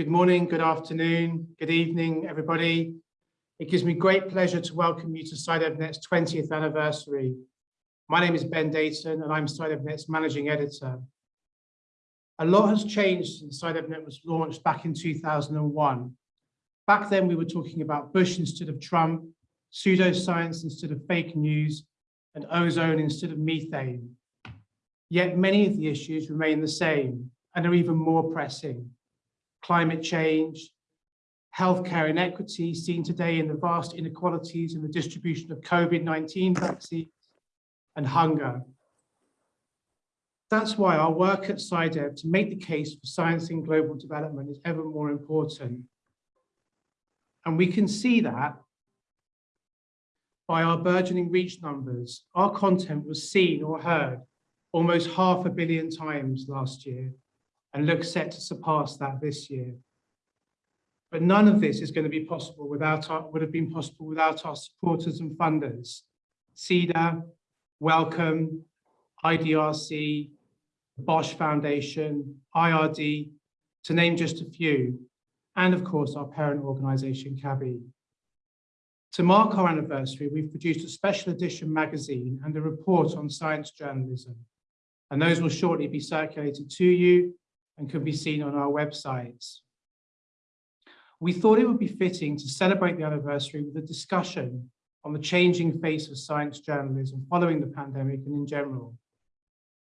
Good morning, good afternoon, good evening, everybody. It gives me great pleasure to welcome you to SciDevNet's 20th anniversary. My name is Ben Deighton and I'm SciDevNet's managing editor. A lot has changed since SciDevNet was launched back in 2001. Back then we were talking about Bush instead of Trump, pseudoscience instead of fake news, and ozone instead of methane. Yet many of the issues remain the same and are even more pressing. Climate change, healthcare inequity seen today in the vast inequalities in the distribution of COVID-19 vaccines, and hunger. That's why our work at SciDev to make the case for science in global development is ever more important. And we can see that by our burgeoning reach numbers. Our content was seen or heard almost half a billion times last year and looks set to surpass that this year. But none of this is going to be possible without our, would have been possible without our supporters and funders. Sida, Wellcome, IDRC, Bosch Foundation, IRD, to name just a few, and of course our parent organisation, CABI. To mark our anniversary, we've produced a special edition magazine and a report on science journalism, and those will shortly be circulated to you and can be seen on our websites. We thought it would be fitting to celebrate the anniversary with a discussion on the changing face of science journalism following the pandemic and in general.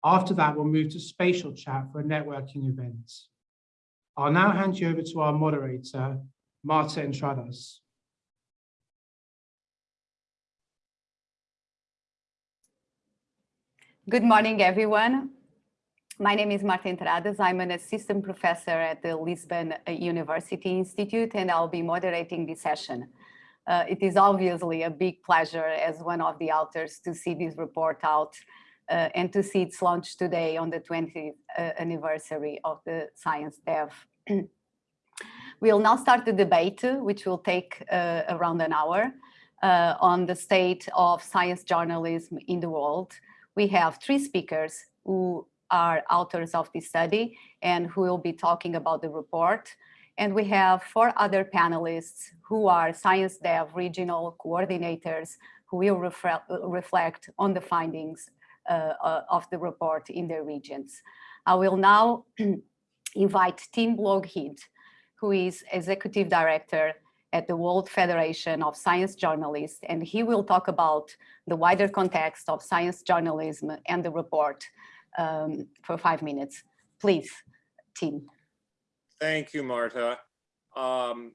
After that, we'll move to spatial chat for a networking event. I'll now hand you over to our moderator, Marta Entradas. Good morning, everyone. My name is Marta Entradas. I'm an assistant professor at the Lisbon University Institute, and I'll be moderating this session. Uh, it is obviously a big pleasure as one of the authors to see this report out uh, and to see its launch today on the 20th uh, anniversary of the Science Dev. we'll now start the debate, which will take uh, around an hour, uh, on the state of science journalism in the world. We have three speakers who are authors of this study and who will be talking about the report. And we have four other panelists who are Science Dev regional coordinators who will reflect on the findings uh, uh, of the report in their regions. I will now invite Tim Lougheed, who is Executive Director at the World Federation of Science Journalists, and he will talk about the wider context of science journalism and the report um, for five minutes. Please, Tim. Thank you, Marta. Um,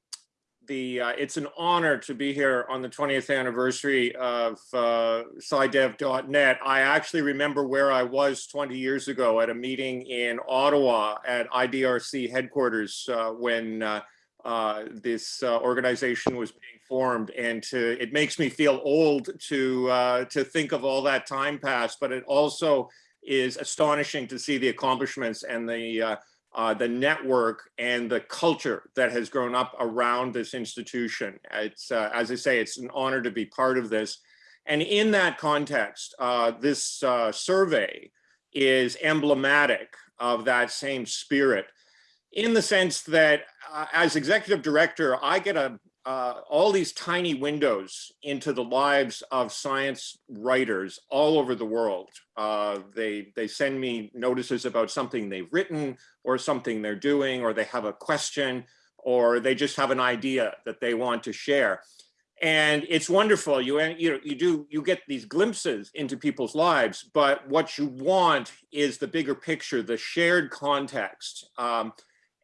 the uh, it's an honor to be here on the 20th anniversary of uh, SciDev.net. I actually remember where I was 20 years ago at a meeting in Ottawa at IDRC headquarters uh, when uh, uh, this uh, organization was being formed, and to, it makes me feel old to uh, to think of all that time passed. But it also is astonishing to see the accomplishments and the uh, uh, the network and the culture that has grown up around this institution. It's, uh, as I say, it's an honor to be part of this. And in that context, uh, this uh, survey is emblematic of that same spirit in the sense that uh, as executive director, I get a uh, all these tiny windows into the lives of science writers all over the world. Uh, they, they send me notices about something they've written or something they're doing, or they have a question, or they just have an idea that they want to share. And it's wonderful. You, you, know, you do you get these glimpses into people's lives, but what you want is the bigger picture, the shared context. Um,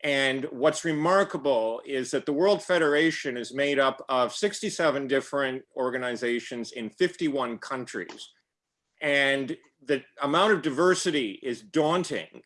and what's remarkable is that the World Federation is made up of 67 different organizations in 51 countries. And the amount of diversity is daunting.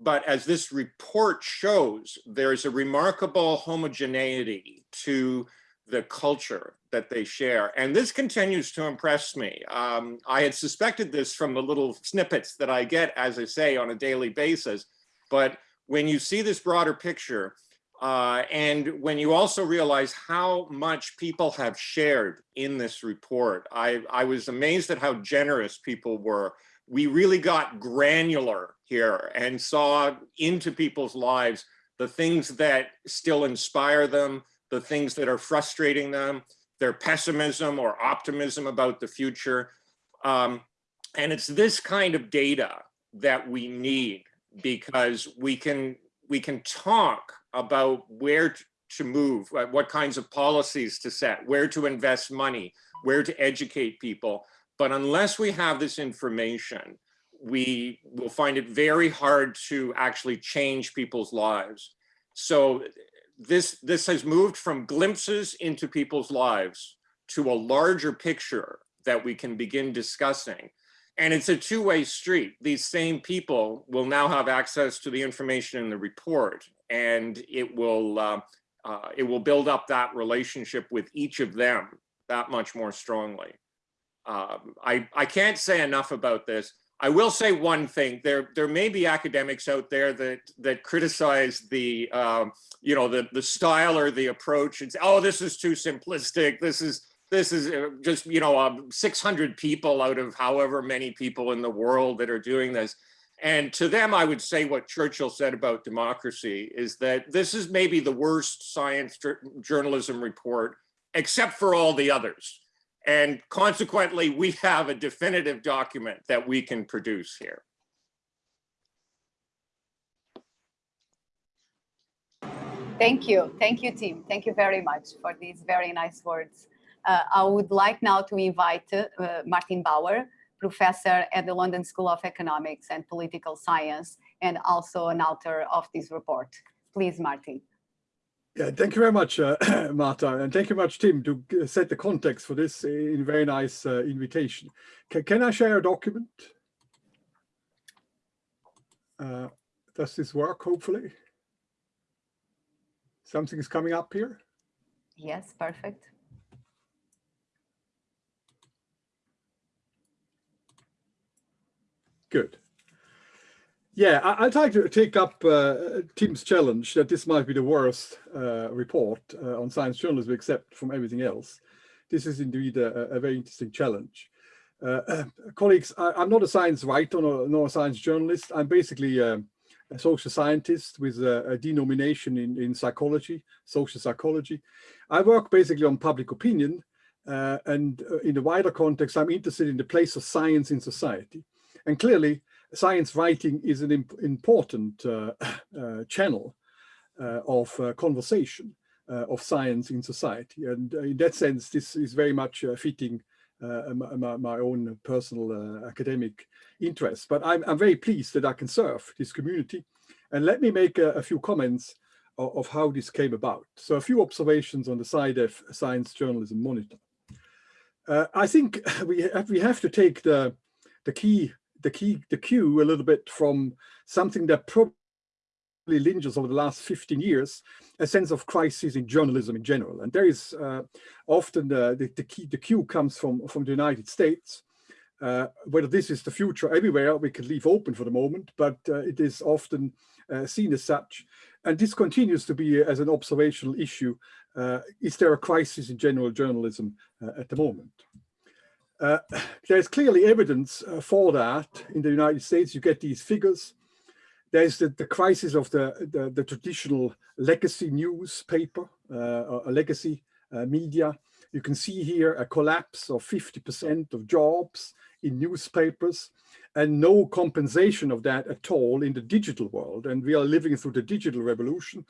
But as this report shows, there's a remarkable homogeneity to the culture that they share. And this continues to impress me. Um, I had suspected this from the little snippets that I get, as I say, on a daily basis. But when you see this broader picture, uh, and when you also realize how much people have shared in this report, I, I was amazed at how generous people were. We really got granular here and saw into people's lives the things that still inspire them, the things that are frustrating them, their pessimism or optimism about the future. Um, and it's this kind of data that we need because we can we can talk about where to move, what kinds of policies to set, where to invest money, where to educate people. But unless we have this information, we will find it very hard to actually change people's lives. So this, this has moved from glimpses into people's lives to a larger picture that we can begin discussing. And it's a two-way street. These same people will now have access to the information in the report and it will, uh, uh, it will build up that relationship with each of them that much more strongly. Um, I, I can't say enough about this. I will say one thing. There, there may be academics out there that that criticize the, um, you know, the the style or the approach and say, "Oh, this is too simplistic. This is this is uh, just you know um, 600 people out of however many people in the world that are doing this." And to them, I would say what Churchill said about democracy is that this is maybe the worst science journalism report, except for all the others. And consequently, we have a definitive document that we can produce here. Thank you. Thank you, Tim. Thank you very much for these very nice words. Uh, I would like now to invite uh, Martin Bauer, professor at the London School of Economics and Political Science, and also an author of this report. Please, Martin. Yeah, thank you very much, uh, Marta, and thank you much, Tim, to set the context for this in very nice uh, invitation. C can I share a document? Uh, does this work, hopefully? Something is coming up here? Yes, perfect. Good. Yeah, I, would like to take up uh, Tim's challenge that this might be the worst uh, report uh, on science journalism, except from everything else. This is indeed a, a very interesting challenge. Uh, uh, colleagues, I, am not a science writer nor, nor, a science journalist. I'm basically a, a social scientist with a, a denomination in, in psychology, social psychology. I work basically on public opinion, uh, and in the wider context, I'm interested in the place of science in society. And clearly, science writing is an imp important uh, uh, channel uh, of conversation of science in society. And in that sense, this is very much fitting my, my, own personal academic interests. But I'm, I'm, very pleased that I can serve this community. And let me make a, a few comments of, of, how this came about. So a few observations on the SciDev Science Journalism Monitor. Uh, I think we have, we have to take the, the key the key, the cue a little bit from something that probably lingers over the last 15 years, a sense of crisis in journalism in general. And there is uh, often uh, the, the, key, the cue comes from, from the United States. Uh, whether this is the future everywhere, we can leave open for the moment, but uh, it is often uh, seen as such. And this continues to be as an observational issue. Uh, is there a crisis in general journalism at the moment? Uh, there's clearly evidence uh, for that in the United States. You get these figures. There's the, the crisis of the, the, the traditional legacy newspaper, uh, legacy uh, media. You can see here a collapse of 50% of jobs in newspapers and no compensation of that at all in the digital world. And we are living through the digital revolution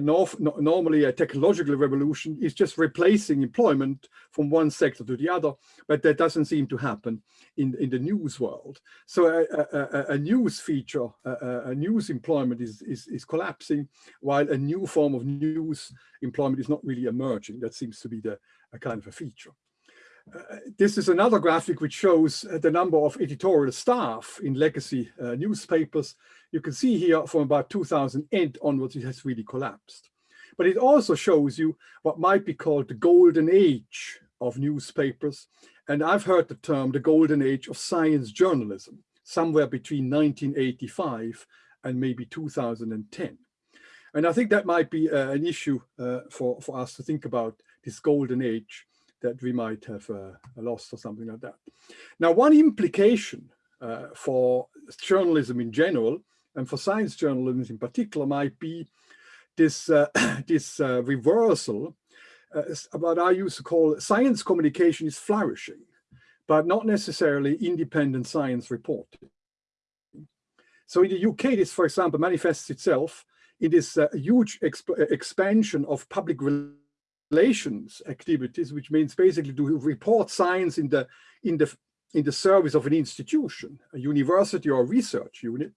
normally a technological revolution is just replacing employment from one sector to the other, but that doesn't seem to happen in, in the news world. So a, a, a news feature, a, a, news employment is, is, is collapsing, while a new form of news employment is not really emerging. That seems to be the a kind of a feature. Uh, this is another graphic which shows uh, the number of editorial staff in legacy uh, newspapers. You can see here from about 2008 onwards, it has really collapsed. But it also shows you what might be called the golden age of newspapers. And I've heard the term the golden age of science journalism, somewhere between 1985 and maybe 2010. And I think that might be uh, an issue uh, for, for us to think about this golden age that we might have uh, lost or something like that. Now, one implication uh, for journalism in general and for science journalism in particular might be this, uh, this uh, reversal, uh, what I used to call science communication is flourishing, but not necessarily independent science reporting. So in the UK, this, for example, manifests itself in this uh, huge exp expansion of public relations activities, which means basically to report science in the in the in the service of an institution, a university or research unit,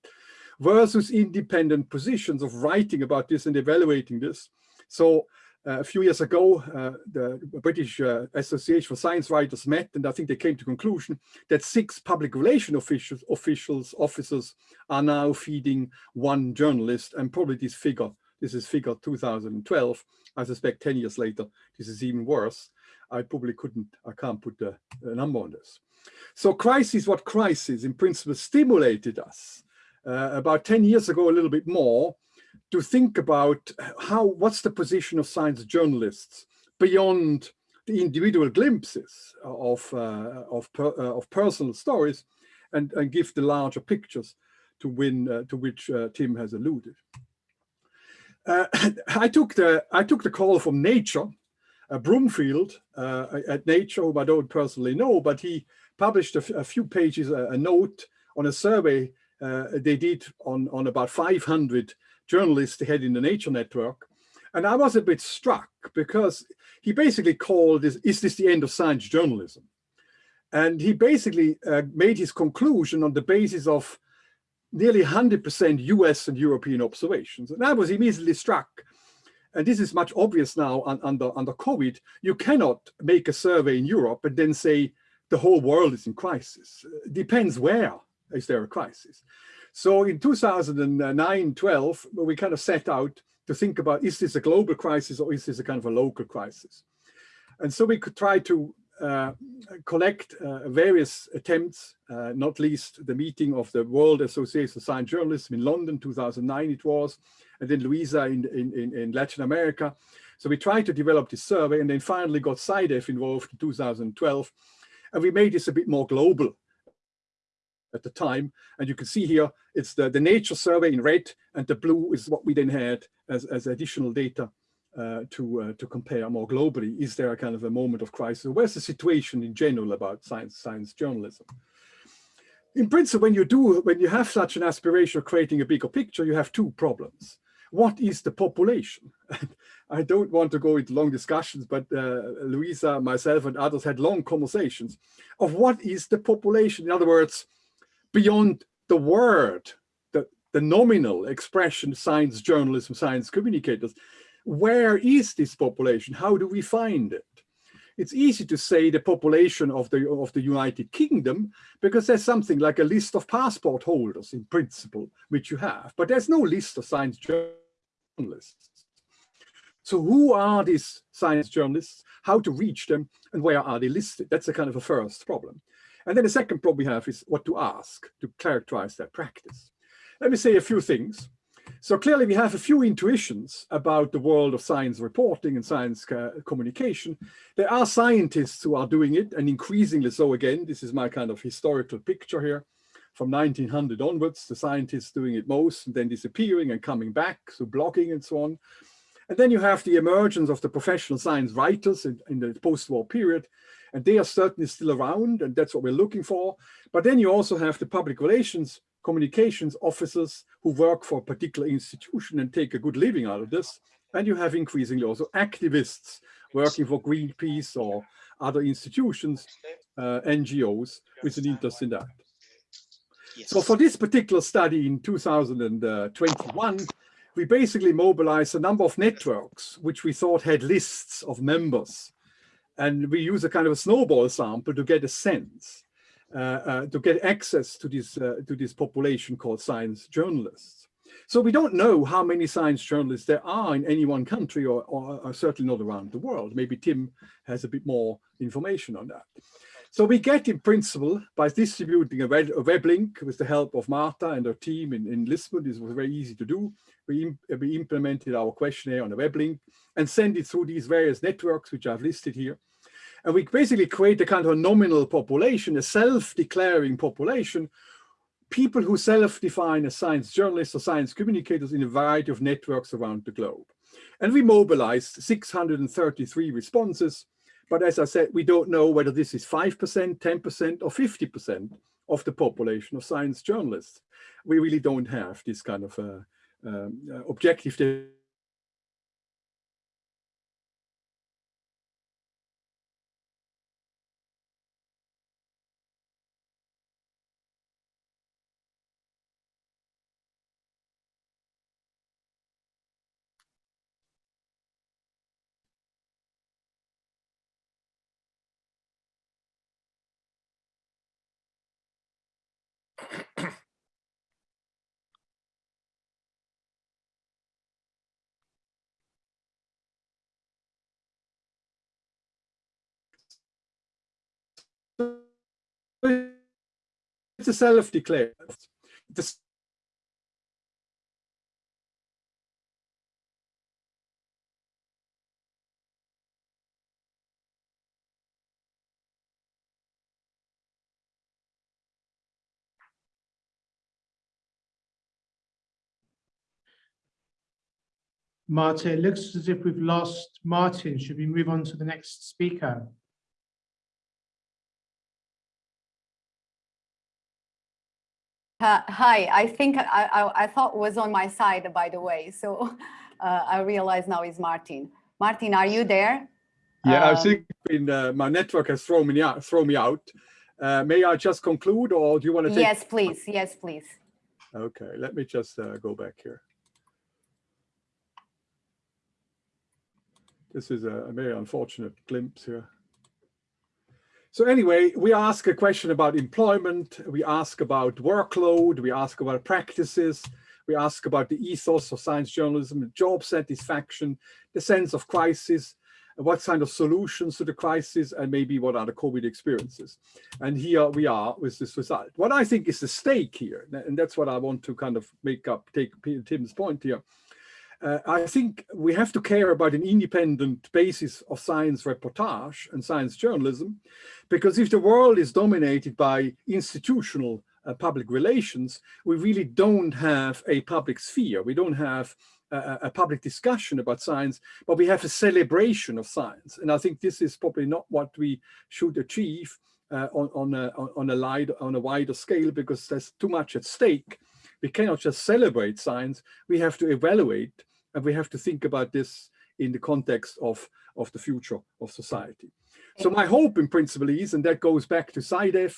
versus independent positions of writing about this and evaluating this. So uh, a few years ago, uh, the British uh, Association for Science Writers met, and I think they came to conclusion that six public relation officials, officials, officers are now feeding one journalist, and probably this figure, this is figure 2012. I suspect 10 years later, this is even worse. I probably couldn't, I can't put a, a number on this. So crisis, what crisis in principle stimulated us uh, about 10 years ago, a little bit more, to think about how, what's the position of science journalists beyond the individual glimpses of, uh, of, per, uh, of personal stories and, and give the larger pictures to win, uh, to which uh, Tim has alluded. I took the I took the call from Nature, Brumfiel at Nature, whom I don't personally know, but he published a, few pages, a, a, note on a survey they did on, on about 500 journalists they had in the Nature Network. And I was a bit struck because he basically called this, is this the end of science journalism? And he basically uh, made his conclusion on the basis of nearly 100% US and European observations. And I was immediately struck. And this is much obvious now under, under COVID. You cannot make a survey in Europe and then say the whole world is in crisis. Depends where is there a crisis. So in 2009, 12, we kind of set out to think about, is this a global crisis or is this a kind of a local crisis? And so we could try to uh, collect uh, various attempts, uh, not least the meeting of the World Association of Science Journalism in London, 2009 it was, and then Luisa in, in, in Latin America. So we tried to develop this survey and then finally got SciDev involved in 2012. And we made this a bit more global at the time. And you can see here, it's the, the nature survey in red and the blue is what we then had as, as additional data uh, to, uh, to compare more globally. Is there a kind of a moment of crisis? Where's the situation in general about science, science journalism? In principle, when you do, when you have such an aspiration of creating a bigger picture, you have two problems. What is the population? I don't want to go into long discussions, but uh, Luisa, myself and others had long conversations of what is the population? In other words, beyond the word, the, the nominal expression, science journalism, science communicators, where is this population? How do we find it? It's easy to say the population of the, of the United Kingdom because there's something like a list of passport holders in principle, which you have, but there's no list of science journalists. So who are these science journalists, how to reach them, and where are they listed? That's a kind of a first problem. And then the second problem we have is what to ask to characterize their practice. Let me say a few things. So clearly we have a few intuitions about the world of science reporting and science uh, communication. There are scientists who are doing it and increasingly so again, this is my kind of historical picture here. From 1900 onwards, the scientists doing it most and then disappearing and coming back, so blogging and so on. And then you have the emergence of the professional science writers in, in the post-war period, and they are certainly still around, and that's what we're looking for. But then you also have the public relations communications officers who work for a particular institution and take a good living out of this. And you have increasingly also activists working for Greenpeace or other institutions, uh, NGOs, with an interest in that. So for this particular study in 2021, we basically mobilized a number of networks, which we thought had lists of members. And we use a kind of a snowball sample to get a sense, uh, uh, to get access to this, uh, to this population called science journalists. So we don't know how many science journalists there are in any one country or, or, or certainly not around the world. Maybe Tim has a bit more information on that. So we get in principle by distributing a web, a web, link with the help of Marta and her team in, in Lisbon. This was very easy to do. We, we implemented our questionnaire on a web link and send it through these various networks, which I've listed here. And we basically create a kind of a nominal population, a self-declaring population, people who self-define as science journalists or science communicators in a variety of networks around the globe. And we mobilized 633 responses. But as I said, we don't know whether this is 5%, 10% or 50% of the population of science journalists. We really don't have this kind of uh, um, uh, objective it's a self-declared. Marta, it looks as if we've lost Martin. Should we move on to the next speaker? Uh, hi, I think I, I, I, thought was on my side, by the way. So uh, I realize now is Martin. Martin, are you there? Yeah, um, I think been, uh, my network has thrown me out. Thrown me out. Uh, may I just conclude, or do you want to? Take... Yes, please. Yes, please. Okay, let me just uh, go back here. This is a, a very unfortunate glimpse here. So anyway, we ask a question about employment, we ask about workload, we ask about practices, we ask about the ethos of science journalism, job satisfaction, the sense of crisis, what kind of solutions to the crisis, and maybe what are the COVID experiences. And here we are with this result. What I think is the stake here, and that's what I want to kind of make up, take Tim's point here, uh, I think we have to care about an independent basis of science reportage and science journalism, because if the world is dominated by institutional uh, public relations, we really don't have a public sphere. We don't have a, a, public discussion about science, but we have a celebration of science. And I think this is probably not what we should achieve uh, on, on, a, on, a light, on a wider scale, because there's too much at stake. We cannot just celebrate science, we have to evaluate and we have to think about this in the context of, of the future of society. So my hope in principle is, and that goes back to SciDev,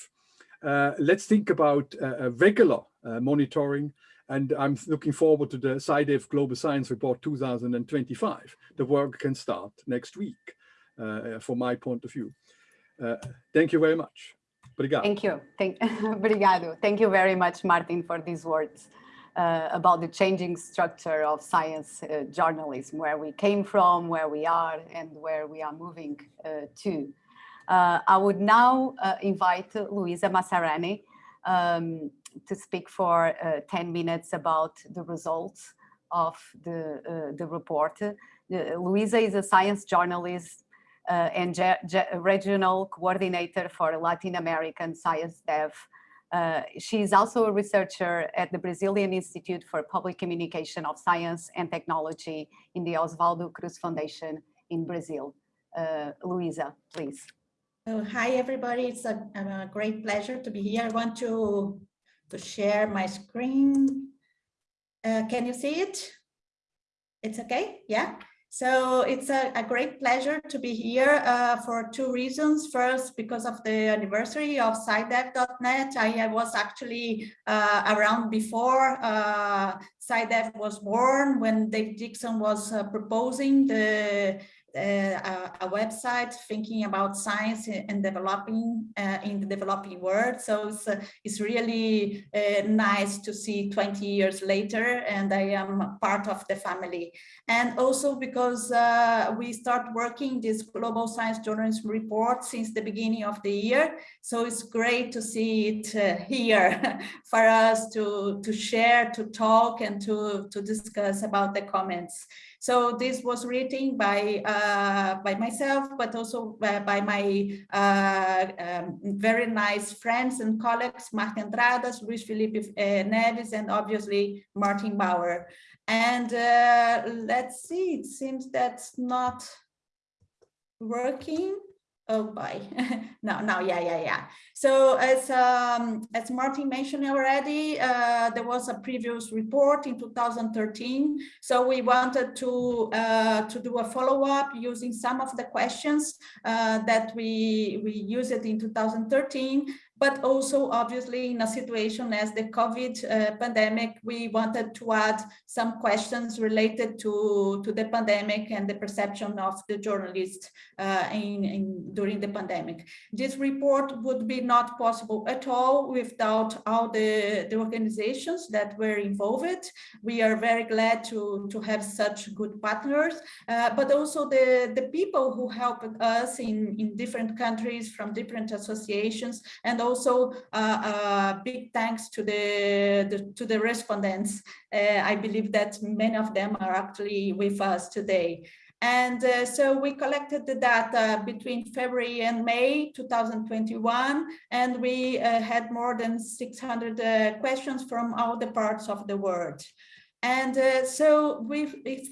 uh, let's think about uh, regular uh, monitoring. And I'm looking forward to the SciDev Global Science Report 2025. The work can start next week, uh, from my point of view. Uh, thank you very much. Obrigado. Thank you. Thank, obrigado. Thank you very much, Martin, for these words uh, about the changing structure of science uh, journalism, where we came from, where we are, and where we are moving uh, to. Uh, I would now uh, invite Luisa Massarani um, to speak for 10 minutes about the results of the, the report. Luisa is a science journalist uh, and regional coordinator for Latin American Science Dev uh, she is also a researcher at the Brazilian Institute for Public Communication of Science and Technology in the Oswaldo Cruz Foundation in Brazil. Uh, Luisa, please. Oh, hi, everybody. It's a, a, great pleasure to be here. I want to, to share my screen. Uh, can you see it? It's okay? Yeah. So it's a, a, great pleasure to be here uh, for two reasons. First, because of the anniversary of SciDev.net. I, was actually uh, around before uh, SciDev was born when Dave Dickson was uh, proposing the uh, a, website thinking about science and developing uh, in the developing world. So it's, uh, it's really nice to see 20 years later and I am part of the family. And also because we start working this global science journalism report since the beginning of the year. So it's great to see it here for us to, to share, to talk and to, to discuss about the comments. So this was written by uh, by myself, but also by, my uh, um, very nice friends and colleagues, Marta Entradas, Luis Felipe uh, Neves, and obviously Martin Bauer. And uh, let's see, it seems that's not working. Oh, bye. no, no, yeah, yeah, yeah. So as um, as Martin mentioned already, uh, there was a previous report in 2013. So we wanted to uh, to do a follow up using some of the questions uh, that we we used it in 2013 but also obviously in a situation as the COVID uh, pandemic, we wanted to add some questions related to, to the pandemic and the perception of the journalists uh, in, in, during the pandemic. This report would be not possible at all without all the, the organizations that were involved. We are very glad to, to have such good partners, uh, but also the, the people who helped us in, in different countries from different associations and also also uh, uh, big thanks to the, the to the respondents. Uh, I believe that many of them are actually with us today. And uh, so we collected the data between February and May 2021, and we uh, had more than 600 uh, questions from all the parts of the world. And uh, so we, if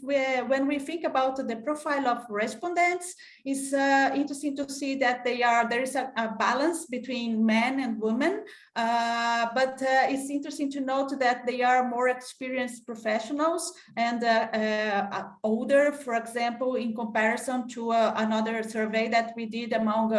when we think about the profile of respondents, it's uh, interesting to see that they are there is a, a balance between men and women, uh, but uh, it's interesting to note that they are more experienced professionals and uh, uh, older, for example, in comparison to another survey that we did among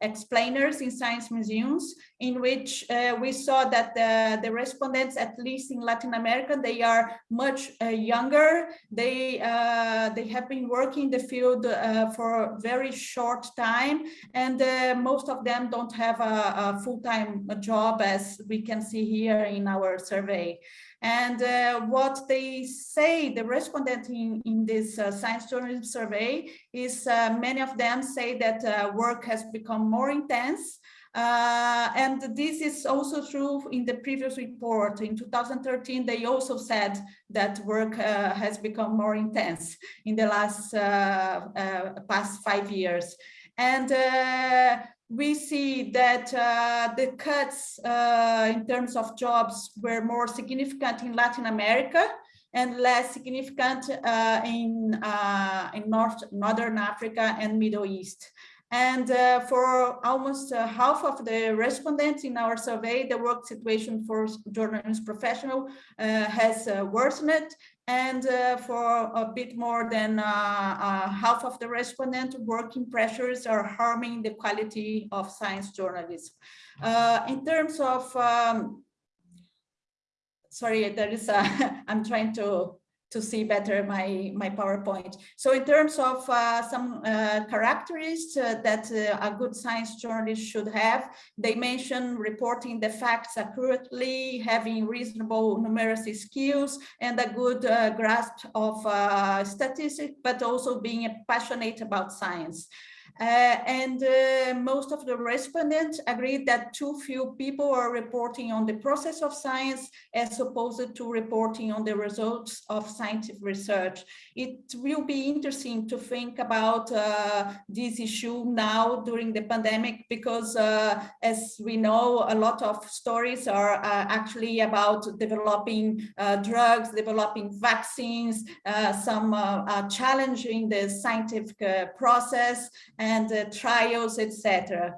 explainers in science museums, in which we saw that the, the respondents, at least in Latin America, they are much uh, younger. They uh, they have been working in the field uh, for a very short time, and most of them don't have a, a full-time job, as we can see here in our survey. And uh, what they say, the respondent in, in this uh, science journalism survey is uh, many of them say that work has become more intense uh, and this is also true in the previous report. In 2013, they also said that work uh, has become more intense in the last uh, uh past five years. And uh, we see that uh, the cuts in terms of jobs were more significant in Latin America and less significant in, in North, Northern Africa and Middle East. And uh, for almost uh, half of the respondents in our survey, the work situation for journalist professional uh, has uh, worsened. And uh, for a bit more than uh, half of the respondents, working pressures are harming the quality of science journalism. in terms of, um, sorry, there is a, I'm trying to to see better my, my PowerPoint. So in terms of uh, some uh, characteristics uh, that uh, a good science journalist should have, they mention reporting the facts accurately, having reasonable numeracy skills, and a good uh, grasp of uh, statistics, but also being passionate about science. Uh, and uh, most of the respondents agreed that too few people are reporting on the process of science as opposed to reporting on the results of scientific research. It will be interesting to think about uh, this issue now during the pandemic because uh, as we know, a lot of stories are uh, actually about developing uh, drugs, developing vaccines, some challenging the scientific process and uh, trials, etc.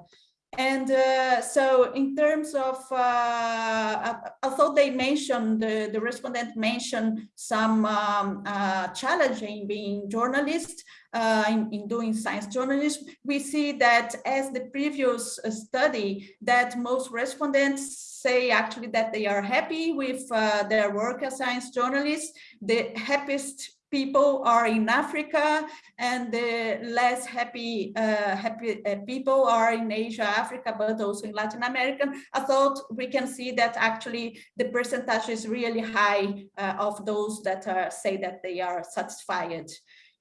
And uh, so in terms of, uh, although they mentioned, the, the respondent mentioned some um, uh, challenging being journalists uh, in, in doing science journalism, we see that as the previous uh, study that most respondents say actually that they are happy with uh, their work as science journalists. The happiest people are in Africa and the less happy uh, happy uh, people are in Asia, Africa, but also in Latin America. I thought we can see that actually the percentage is really high uh, of those that are, say that they are satisfied.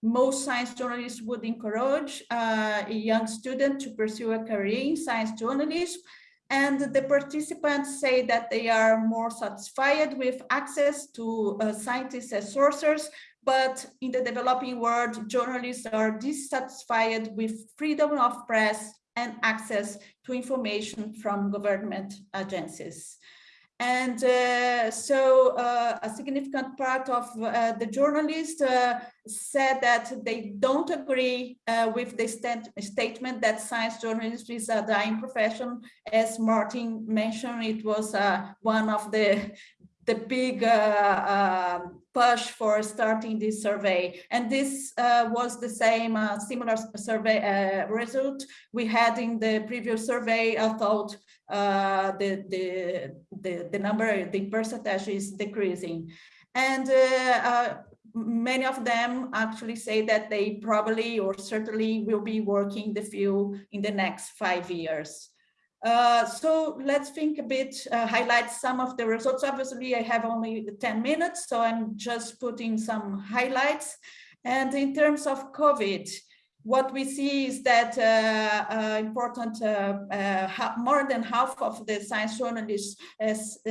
Most science journalists would encourage uh, a young student to pursue a career in science journalism and the participants say that they are more satisfied with access to uh, scientists as sources, but in the developing world, journalists are dissatisfied with freedom of press and access to information from government agencies. And uh, so uh, a significant part of uh, the journalists uh, said that they don't agree uh, with the stat statement that science journalism is a dying profession. As Martin mentioned, it was uh, one of the the big push for starting this survey. And this was the same similar survey result we had in the previous survey. I thought uh, the, the, the, the number, the percentage is decreasing. And uh, uh, many of them actually say that they probably or certainly will be working the field in the next five years. Uh, so let's think a bit, uh, highlight some of the results. Obviously, I have only 10 minutes, so I'm just putting some highlights. And in terms of COVID, what we see is that uh, uh, important, uh, uh more than half of the science journalists has uh,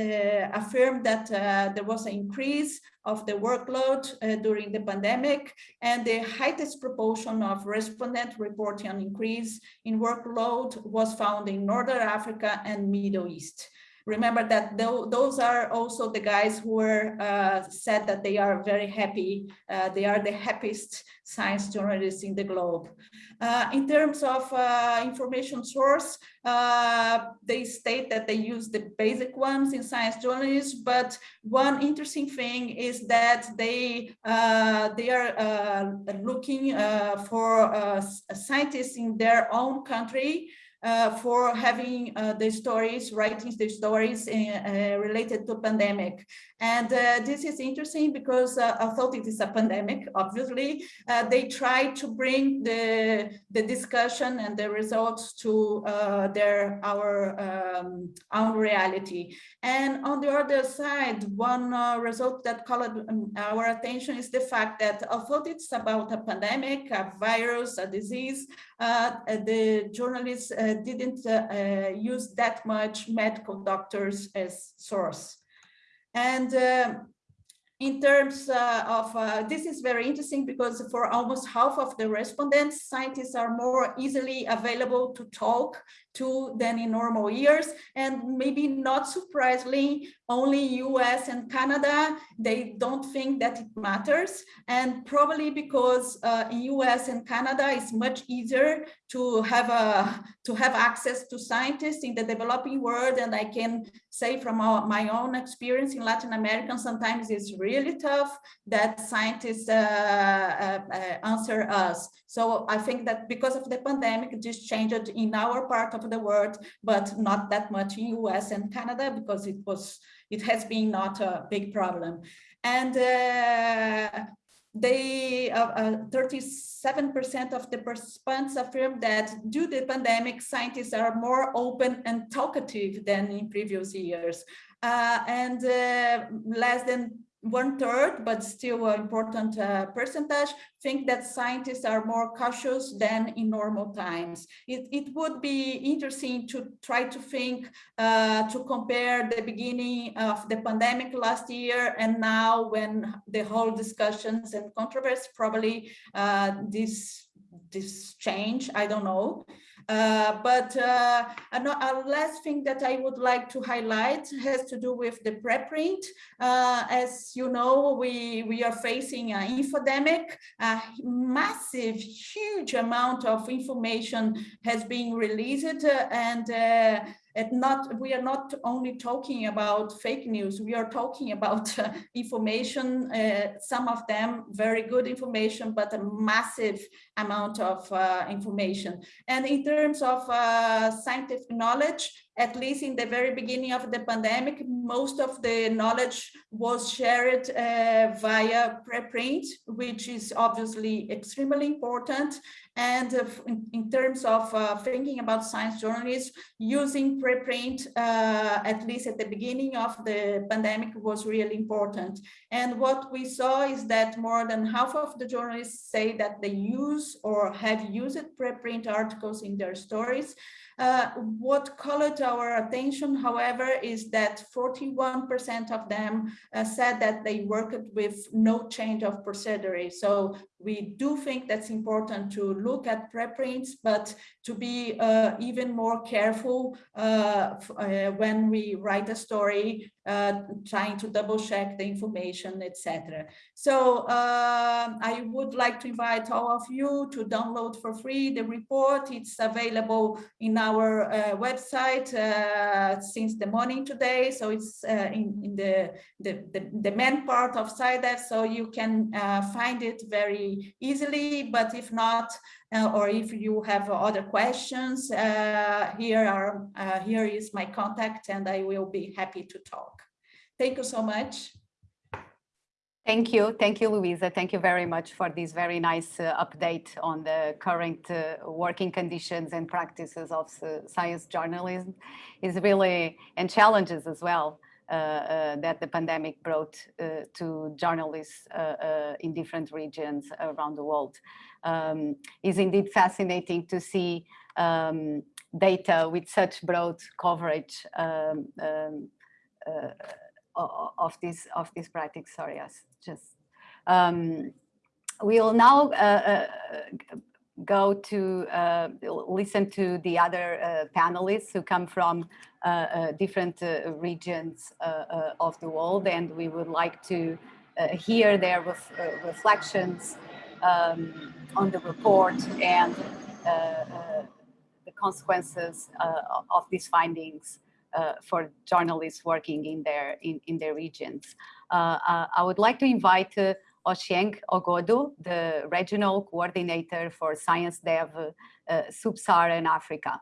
affirmed that uh, there was an increase of the workload during the pandemic and the highest proportion of respondent reporting an increase in workload was found in Northern Africa and Middle East remember that th those are also the guys who were uh, said that they are very happy. Uh, they are the happiest science journalists in the globe. Uh, in terms of uh, information source, uh, they state that they use the basic ones in science journalism, but one interesting thing is that they uh, they are looking for scientists in their own country uh, for having uh, the stories, writing the stories uh, uh related to pandemic. And uh, this is interesting because uh, although it is a pandemic, obviously, they try to bring the, the discussion and the results to their our um, own reality. And on the other side, one result that called um, our attention is the fact that although it's about a pandemic, a virus, a disease, the journalists didn't uh, uh, use that much medical doctors as source. And uh, in terms uh, of, uh, this is very interesting because for almost half of the respondents, scientists are more easily available to talk to than in normal years. And maybe not surprisingly, only US and Canada, they don't think that it matters. And probably because uh, in US and Canada, it's much easier to have a to have access to scientists in the developing world. And I can say from our, my own experience in Latin America, sometimes it's really tough that scientists uh, uh, uh, answer us. So I think that because of the pandemic, this changed in our part of the world, but not that much in US and Canada because it was it has been not a big problem. And uh, they 37% uh, uh, of the participants affirm that due to the pandemic, scientists are more open and talkative than in previous years. Uh, and uh, less than one third, but still an important uh, percentage, think that scientists are more cautious than in normal times. It, it would be interesting to try to think, uh, to compare the beginning of the pandemic last year and now when the whole discussions and controversy, probably uh, this, this change, I don't know. Uh, but uh, a, last thing that I would like to highlight has to do with the preprint. Uh, as you know, we, we are facing an infodemic, a massive, huge amount of information has been released and and not we are not only talking about fake news we are talking about uh, information uh, some of them very good information but a massive amount of uh, information. And in terms of uh, scientific knowledge at least in the very beginning of the pandemic, most of the knowledge was shared uh, via preprint, which is obviously extremely important. And uh, in, in, terms of uh, thinking about science journalists, using preprint, uh, at least at the beginning of the pandemic, was really important. And what we saw is that more than half of the journalists say that they use or have used preprint articles in their stories. Uh, what colored our attention, however, is that 41% of them uh, said that they worked with no change of procedure. So we do think that's important to look at preprints, but to be uh, even more careful uh, uh, when we write a story, uh, trying to double check the information, etc. So um, I would like to invite all of you to download for free the report. It's available in our uh, website uh, since the morning today. So it's in, in the, the, the, the, main part of SciDev, so you can find it very easily, but if not, uh, or if you have other questions, uh, here are uh, here is my contact and I will be happy to talk. Thank you so much. Thank you. Thank you, Luisa. Thank you very much for this very nice uh, update on the current uh, working conditions and practices of uh, science journalism is really, and challenges as well. Uh, uh, that the pandemic brought uh, to journalists in different regions around the world. Um, is indeed fascinating to see um, data with such broad coverage um, um of this of this practice. Sorry, yes, just um, we'll now uh, uh, go to uh, listen to the other uh, panelists who come from uh, uh different uh, regions uh, of the world and we would like to hear their ref reflections um, on the report and the consequences of these findings for journalists working in their in, in their regions. I would like to invite Ochieng Ogodo, the Regional Coordinator for SciDev uh, Sub-Saharan Africa.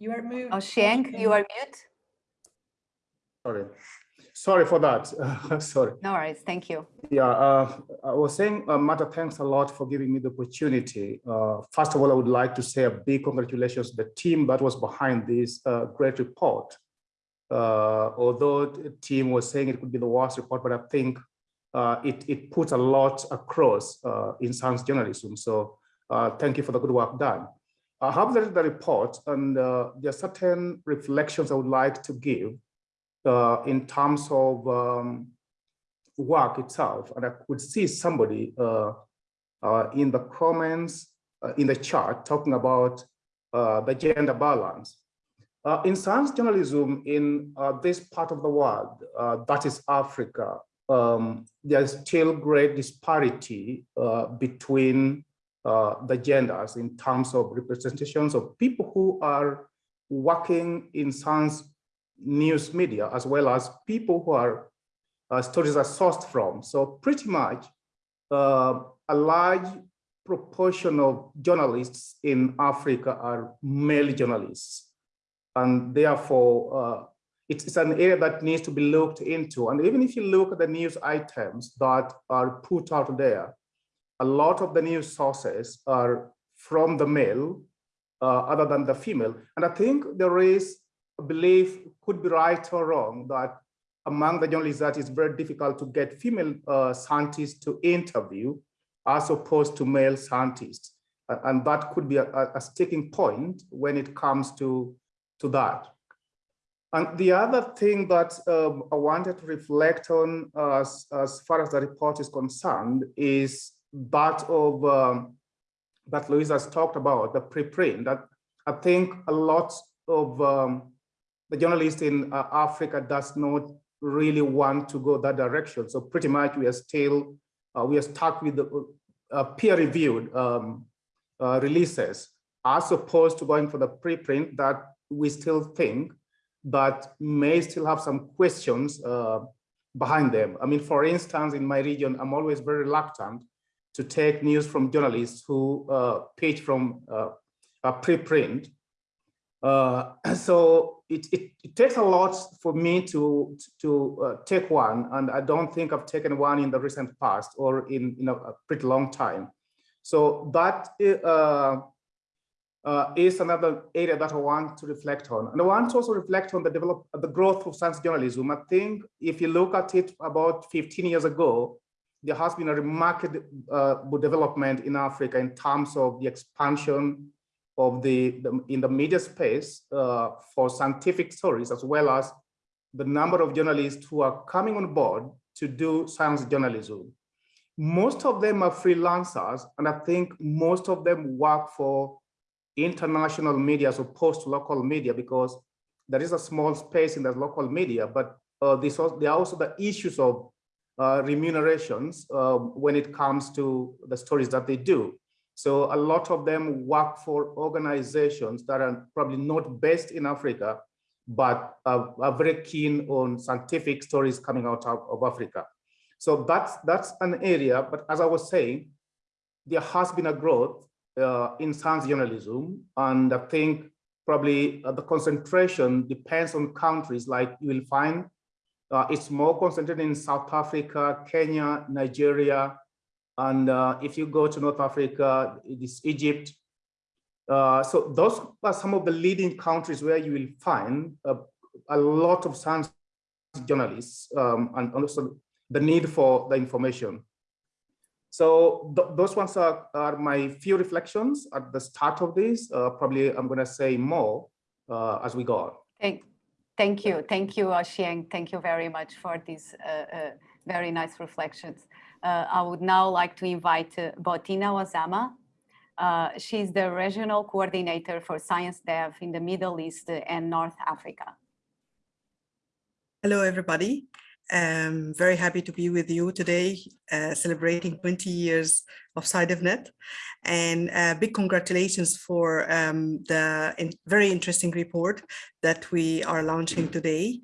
You are mute. Ochieng, you are mute. Sorry. Sorry for that. Sorry. No worries. Thank you. Yeah, uh, I was saying, uh, Marta, thanks a lot for giving me the opportunity. Uh, first of all, I would like to say a big congratulations to the team that was behind this uh, great report. Uh, although the team was saying it could be the worst report, but I think uh, it, it puts a lot across in science journalism. So thank you for the good work done. I have read the report and there are certain reflections I would like to give uh, in terms of um, work itself. And I could see somebody uh, uh, in the comments, uh, in the chart, talking about uh, the gender balance. Uh, in science journalism in this part of the world, that is Africa, um, there's still great disparity between the genders in terms of representations of people who are working in science news media, as well as people who are uh, stories are sourced from. So pretty much uh, a large proportion of journalists in Africa are male journalists. And therefore, uh, it's, it's an area that needs to be looked into. And even if you look at the news items that are put out there, a lot of the news sources are from the male uh, other than the female. And I think there is belief could be right or wrong that among the journalists that it's very difficult to get female uh, scientists to interview as opposed to male scientists. And that could be a, a sticking point when it comes to, to that. And the other thing that um, I wanted to reflect on as, as far as the report is concerned is that of um, that Louise has talked about, the preprint, that I think a lot of um, the journalist in uh, Africa does not really want to go that direction. So pretty much we are still, uh, we are stuck with the uh, peer-reviewed um, uh, releases as opposed to going for the preprint that we still think that may still have some questions uh, behind them. I mean, for instance, in my region, I'm always very reluctant to take news from journalists who uh, pitch from a preprint uh, so it, it, it, takes a lot for me to, to uh, take one, and I don't think I've taken one in the recent past or in, a pretty long time. So that uh, uh, is another area that I want to reflect on. And I want to also reflect on the develop the growth of science journalism. I think if you look at it about 15 years ago, there has been a remarkable uh, development in Africa in terms of the expansion of the, the in the media space uh, for scientific stories, as well as the number of journalists who are coming on board to do science journalism. Most of them are freelancers, and I think most of them work for international media as opposed to local media because there is a small space in the local media, but uh, this there are also the issues of uh, remunerations uh, when it comes to the stories that they do. So a lot of them work for organizations that are probably not based in Africa, but are, are very keen on scientific stories coming out of, of Africa. So that's, that's an area, but as I was saying, there has been a growth uh, in science journalism. And I think probably uh, the concentration depends on countries like you will find uh, it's more concentrated in South Africa, Kenya, Nigeria. And uh, if you go to North Africa, it is Egypt. Uh, so those are some of the leading countries where you will find uh, a lot of science journalists um, and also the need for the information. So th those ones are, are my few reflections at the start of this. Uh, probably I'm going to say more uh, as we go on. Thank, thank you. Thank you, Xiang. Thank you very much for these uh, uh, very nice reflections. Uh, I would now like to invite uh, Bothina Osama. she's the regional coordinator for SciDev in the Middle East and North Africa. Hello, everybody. I'm very happy to be with you today, uh, celebrating 20 years of SciDevNet. And uh, big congratulations for um, the in very interesting report that we are launching today.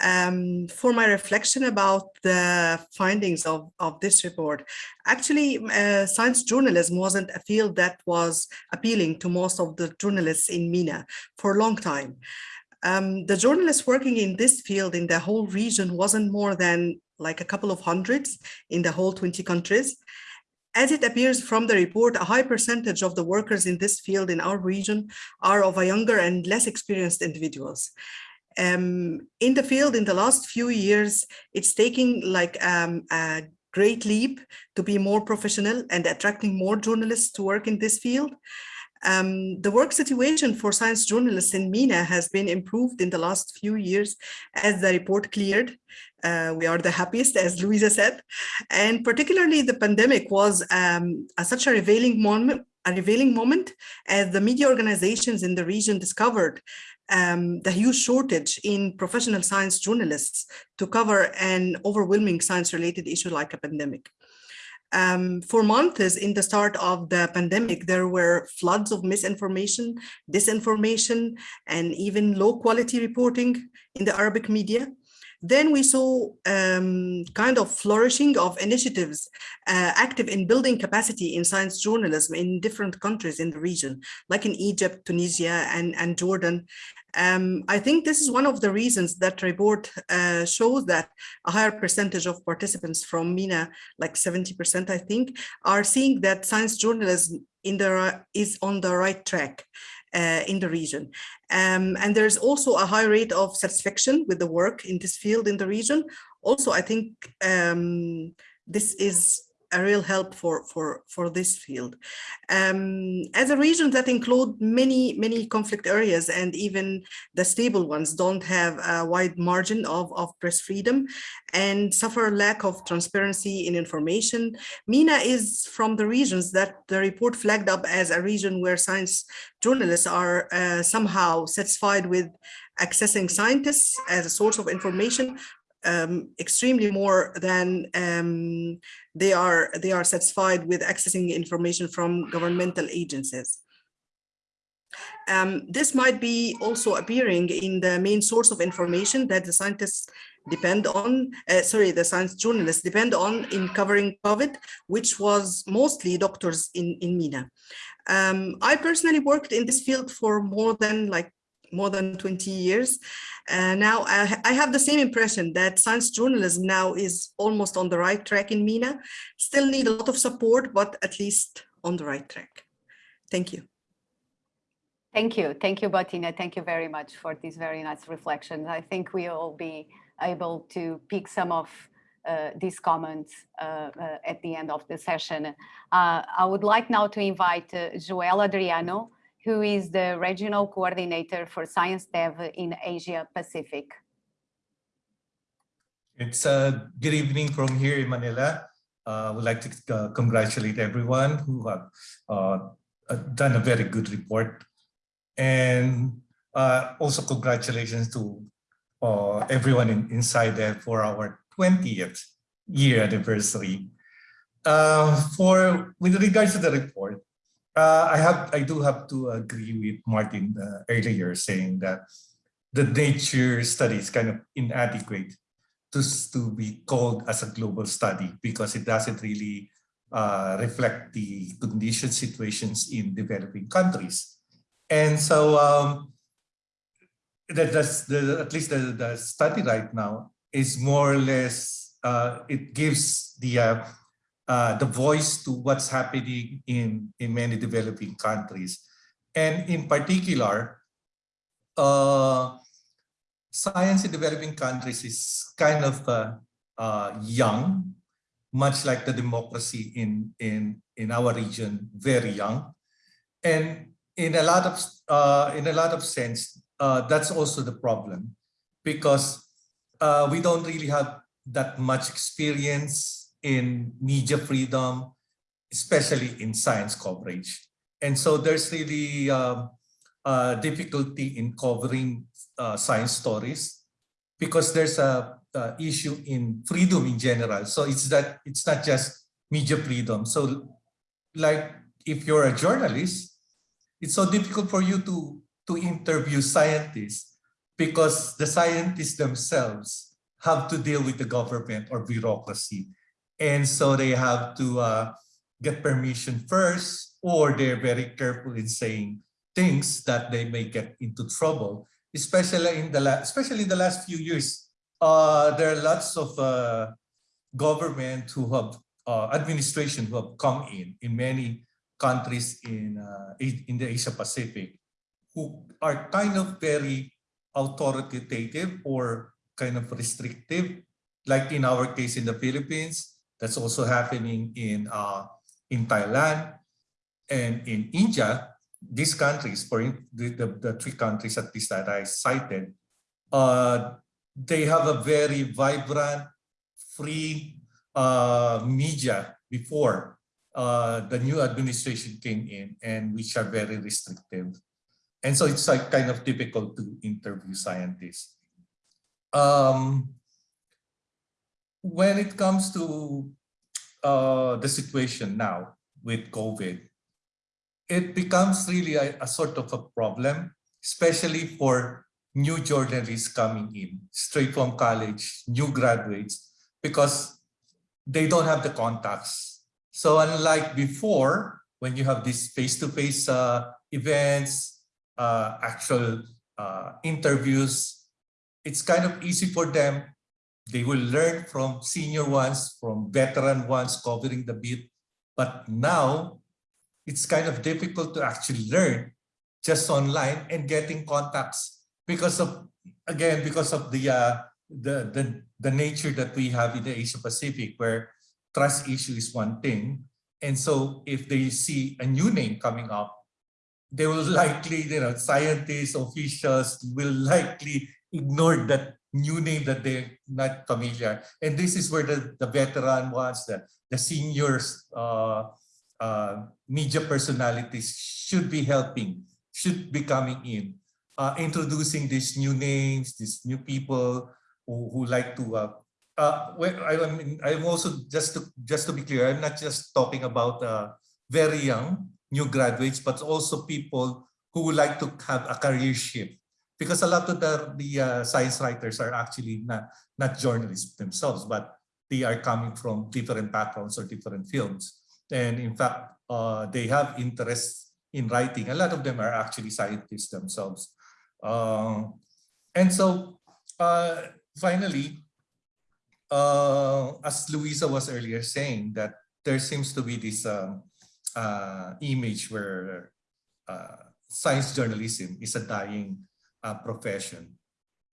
Um, for my reflection about the findings of, of this report, actually, uh, science journalism wasn't a field that was appealing to most of the journalists in MENA for a long time. Um, the journalists working in this field in the whole region wasn't more than like a couple of hundreds in the whole 20 countries. As it appears from the report, a high percentage of the workers in this field in our region are of a younger and less experienced individuals. Um, in the field in the last few years, it's taking like um, a great leap to be more professional and attracting more journalists to work in this field. Um, the work situation for science journalists in MENA has been improved in the last few years as the report cleared. Uh, we are the happiest, as Luisa said. And particularly the pandemic was um, a, such a revealing moment, a revealing moment as the media organizations in the region discovered um, the huge shortage in professional science journalists to cover an overwhelming science related issue like a pandemic. Um, for months in the start of the pandemic, there were floods of misinformation, disinformation, and even low quality reporting in the Arabic media. Then we saw um, kind of flourishing of initiatives uh, active in building capacity in science journalism in different countries in the region, like in Egypt, Tunisia, and, and Jordan. Um, I think this is one of the reasons that report uh, shows that a higher percentage of participants from MENA, like 70%, I think, are seeing that science journalism in the, is on the right track. Uh, in the region. Um, and there's also a high rate of satisfaction with the work in this field in the region. Also, I think um, this is a real help for for for this field. Um, as a region that include many many conflict areas and even the stable ones don't have a wide margin of of press freedom and suffer lack of transparency in information mina is from the regions that the report flagged up as a region where science journalists are uh, somehow satisfied with accessing scientists as a source of information um, extremely more than um, they are they are satisfied with accessing information from governmental agencies. Um, this might be also appearing in the main source of information that the scientists depend on, uh, sorry, the science journalists depend on in covering COVID, which was mostly doctors in, in MENA. Um, I personally worked in this field for more than like more than 20 years. Uh, now I, I, have the same impression that science journalism now is almost on the right track in MENA. Still need a lot of support, but at least on the right track. Thank you. Thank you. Thank you, Bothina. Thank you very much for these very nice reflections. I think we will be able to pick some of uh, these comments uh, uh, at the end of the session. Uh, I would like now to invite uh, Joel Adriano, who is the Regional Coordinator for SciDev in Asia Pacific. It's a good evening from here in Manila. Uh, I would like to uh, congratulate everyone who have uh, uh, done a very good report. And uh, also congratulations to uh, everyone in, inside there for our 20th year anniversary. Uh, for with regards to the report, uh, I have I do have to agree with Martin uh, earlier saying that the nature study is kind of inadequate to, to be called as a global study because it doesn't really uh, reflect the condition situations in developing countries. And so um, that, that's the, at least the, the study right now is more or less, uh, it gives the, uh, the voice to what's happening in, in many developing countries. And in particular, uh, science in developing countries is kind of uh, uh, young, much like the democracy in, in, in our region, very young. And in a lot of, uh, in a lot of sense, uh, that's also the problem because uh, we don't really have that much experience in media freedom, especially in science coverage. And so there's really uh, difficulty in covering uh, science stories because there's a, a, issue in freedom in general. So it's that it's not just media freedom. So like if you're a journalist, it's so difficult for you to, to interview scientists because the scientists themselves have to deal with the government or bureaucracy. And so they have to uh, get permission first, or they're very careful in saying things that they may get into trouble, especially in the last, especially in the last few years. Uh, there are lots of uh, government who have uh, administration who have come in in many countries in uh, in the Asia Pacific who are kind of very authoritative or kind of restrictive, like in our case in the Philippines. That's also happening in uh, in Thailand and in India. These countries, for the, the, the three countries at least that I cited, uh, they have a very vibrant, free uh, media before uh, the new administration came in and which are very restrictive. And so it's like kind of difficult to interview scientists. Um, when it comes to uh, the situation now with COVID, it becomes really a, a sort of a problem, especially for new journalists coming in, straight from college, new graduates, because they don't have the contacts. So unlike before, when you have these face-to-face -face, uh, events, uh, actual uh, interviews, it's kind of easy for them. They will learn from senior ones, from veteran ones covering the beat. But now it's kind of difficult to actually learn just online and getting contacts because of, again, because of the, uh, the, the, the nature that we have in the Asia Pacific where trust issue is one thing. And so if they see a new name coming up, they will likely, you know, scientists, officials will likely ignore that new name that they're not familiar. And this is where the, the veteran ones, the, the seniors, uh, uh, media personalities should be helping, should be coming in, uh, introducing these new names, these new people who, who like to. Uh, uh, well, I, mean, I'm also just to just to be clear, I'm not just talking about uh, very young new graduates, but also people who would like to have a career shift. Because a lot of the, the uh, science writers are actually not, not journalists themselves, but they are coming from different backgrounds or different fields. And in fact, uh, they have interest in writing. A lot of them are actually scientists themselves. Uh, and so uh, finally, uh, as Luisa was earlier saying, that there seems to be this um, uh, image where uh, science journalism is a dying profession.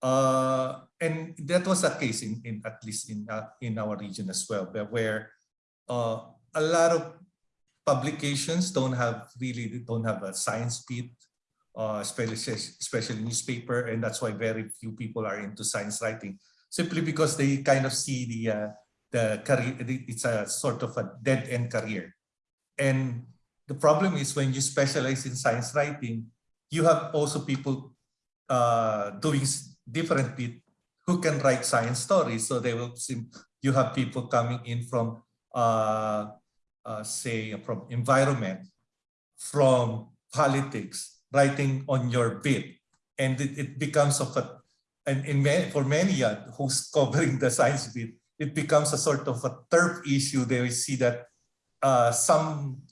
Uh, and that was the case in, in at least in uh, in our region as well, where, uh, a lot of publications don't have really don't have a science beat, uh, especially especially newspaper, and that's why very few people are into science writing, simply because they kind of see the uh, the career. It's a sort of a dead end career, and the problem is when you specialize in science writing, you have also people uh, doing different bit who can write science stories. So they will seem you have people coming in from uh, uh, say from environment, from politics, writing on your bit, and it, it becomes of a and in many, for many uh, who's covering the science bit, it becomes a sort of a turf issue. They will see that uh, some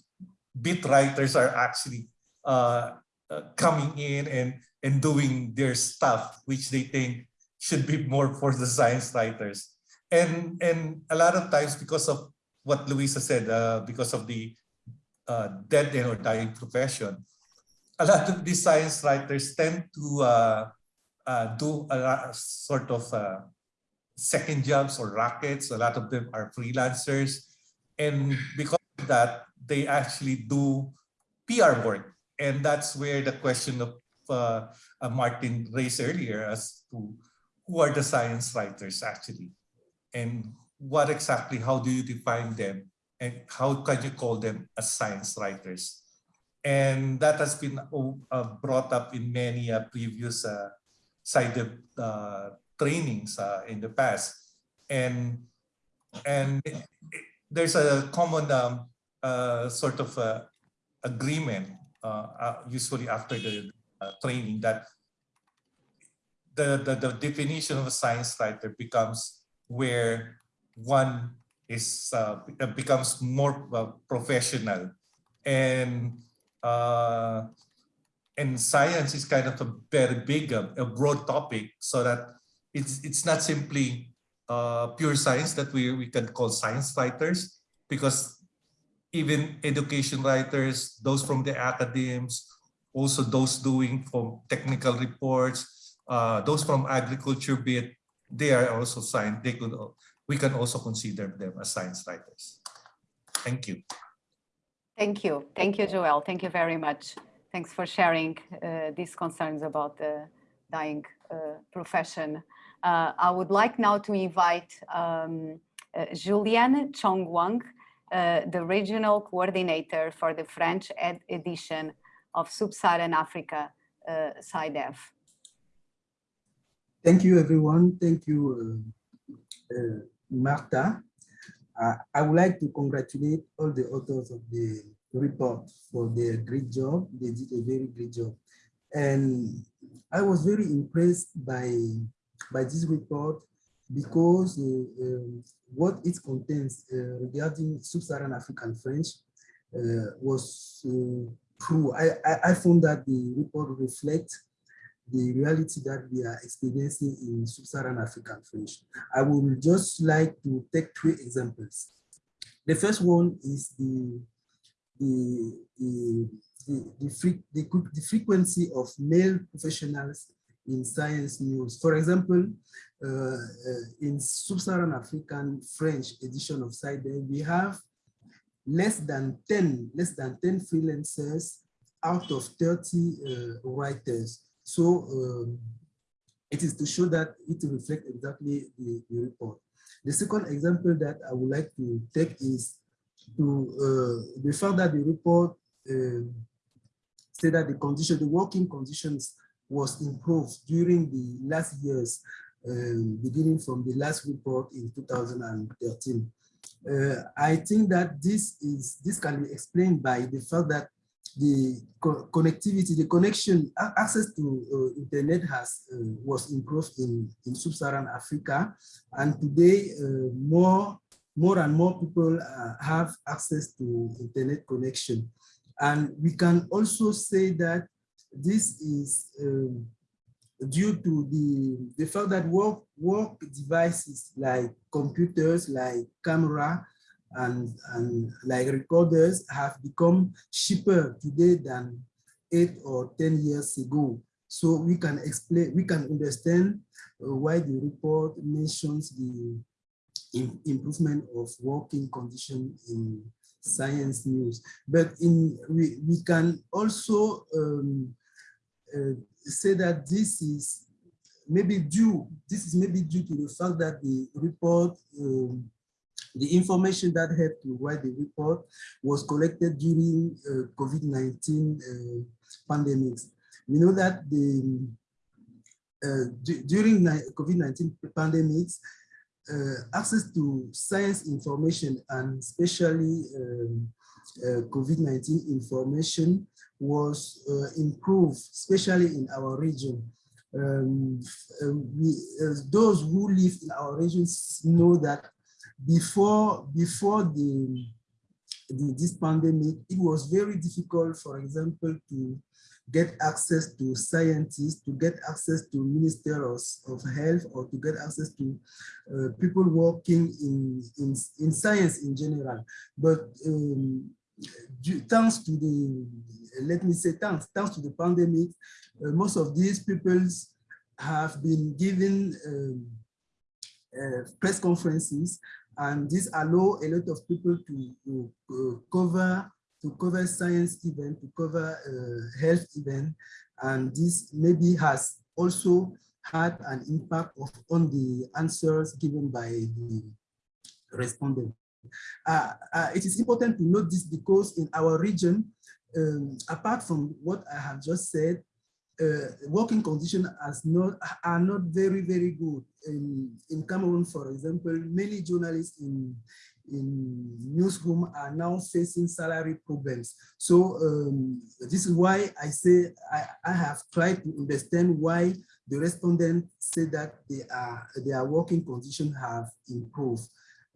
bit writers are actually uh, uh, coming in and and doing their stuff, which they think should be more for the science writers. And and a lot of times because of what Luisa said, uh, because of the uh, dead end or dying profession, a lot of these science writers tend to uh, uh, do a lot, sort of uh, second jobs or rackets. A lot of them are freelancers. And because of that, they actually do PR work. And that's where the question of uh, Martin raised earlier as to who are the science writers actually and what exactly, how do you define them and how can you call them as science writers? And that has been uh, brought up in many uh, previous uh, uh, trainings uh, in the past. And, and there's a common um, uh, sort of agreement, usually after the training, that the, the, the definition of a science writer becomes where one is uh, becomes more uh, professional. And uh, and science is kind of a very big a, a broad topic so that it's it's not simply uh, pure science that we, we can call science writers because even education writers those from the academies also those doing from technical reports uh, those from agriculture bit they are also science they could we can also consider them as science writers. Thank you. Thank you. Thank you, Joel. Thank you very much. Thanks for sharing uh, these concerns about the dying uh, profession. Uh, I would like now to invite um, uh, Chongwang, uh, the regional coordinator for the French ed edition of Sub-Saharan Africa, uh, SciDev. Thank you, everyone. Thank you, uh, Marta. Uh, I would like to congratulate all the authors of the report for their great job. They did a very great job. And I was very impressed by, by this report because uh, um, what it contains uh, regarding sub-Saharan African French uh, was uh, true. I, I, found that the report reflects the reality that we are experiencing in sub-Saharan African French. I would just like to take three examples. The first one is the the the the, the, the, the frequency of male professionals in science news. For example, uh, uh, in sub-Saharan African French edition of SciDev, we have less than 10, less than 10 freelancers out of 30 uh, writers. So um, it is to show that it reflects exactly the, the, report. The second example that I would like to take is to uh, the fact that the report uh, said that the condition, the working conditions was improved during the last years, um, beginning from the last report in 2013. Uh, I think that this is this can be explained by the fact that the co connectivity, the connection, access to uh, internet has uh, was improved in, in sub-Saharan Africa. And today, uh, more, more and more people uh, have access to internet connection. And we can also say that this is um, due to the, the fact that work, work devices like computers, like camera, and, and like recorders have become cheaper today than eight or 10 years ago. So we can explain, we can understand uh, why the report mentions the im- improvement of working condition in science news. But in we, we can also um, uh, say that this is maybe due, this is maybe due to the fact that the report, um, the information that helped to write the report was collected during uh, COVID-19 uh, pandemics. We know that the uh, during COVID-19 pandemics, uh, access to science information and especially um, COVID-19 information was uh, improved, especially in our region. Um, uh, we, uh, those who live in our regions know that before before the, the this pandemic, it was very difficult, for example, to get access to scientists, to get access to ministers of health, or to get access to uh, people working in, in, in science in general. But um, thanks to the, let me say thanks, thanks to the pandemic, uh, most of these peoples have been given um, uh, press conferences and this allow a lot of people to, to uh, cover to cover science event, to cover uh, health event, and this maybe has also had an impact of, on the answers given by the respondent. Uh, uh, it is important to note this because in our region, um, apart from what I have just said, uh, working conditions not, are not very, very good. In, in Cameroon, for example, many journalists in, in newsroom are now facing salary problems. So um, this is why I say I, I have tried to understand why the respondents say that they are, their working conditions have improved.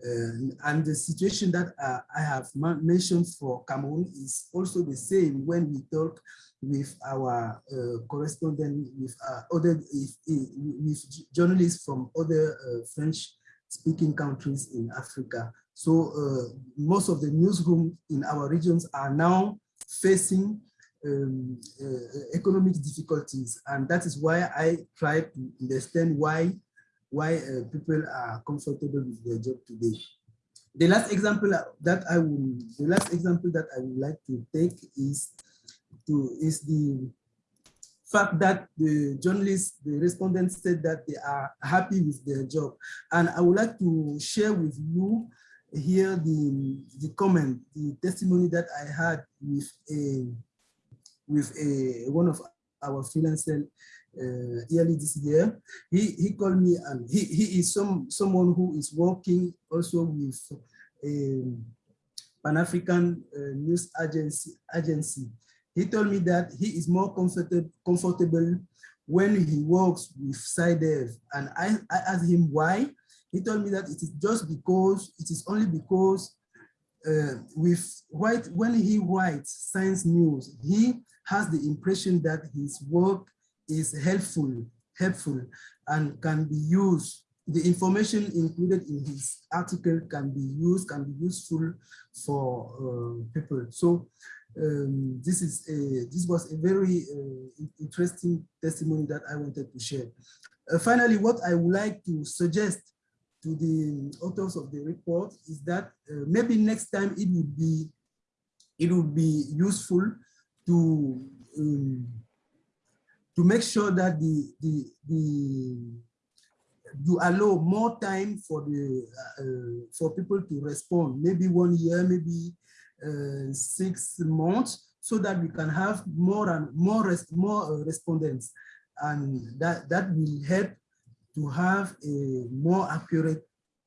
Um, and the situation that uh, I have mentioned for Cameroon is also the same when we talk with our uh, correspondent, with uh, other, with journalists from other uh, French-speaking countries in Africa. So uh, most of the newsroom in our regions are now facing um, uh, economic difficulties, and that is why I try to understand why why uh, people are comfortable with their job today. The last example that I will, the last example that I would like to take is to is the fact that the journalists, the respondents said that they are happy with their job. And I would like to share with you here the, the comment, the testimony that I had with a, with a, one of our freelancers uh, early this year. He, he called me and he, he is some, someone who is working also with a Pan-African uh, news agency, agency. He told me that he is more comfortable, comfortable when he works with SciDev. And I, I asked him why. He told me that it is just because, it is only because uh, with white, when he writes science news, he has the impression that his work is helpful, helpful and can be used. The information included in his article can be used, can be useful for uh, people. So um, this is a, this was a very uh, interesting testimony that I wanted to share. Uh, finally, what I would like to suggest to the authors of the report is that uh, maybe next time it would be it would be useful to um, to make sure that the the the you allow more time for the uh, for people to respond. Maybe one year maybe uh, six months so that we can have more and more res more uh, respondents. And that that will help to have a more accurate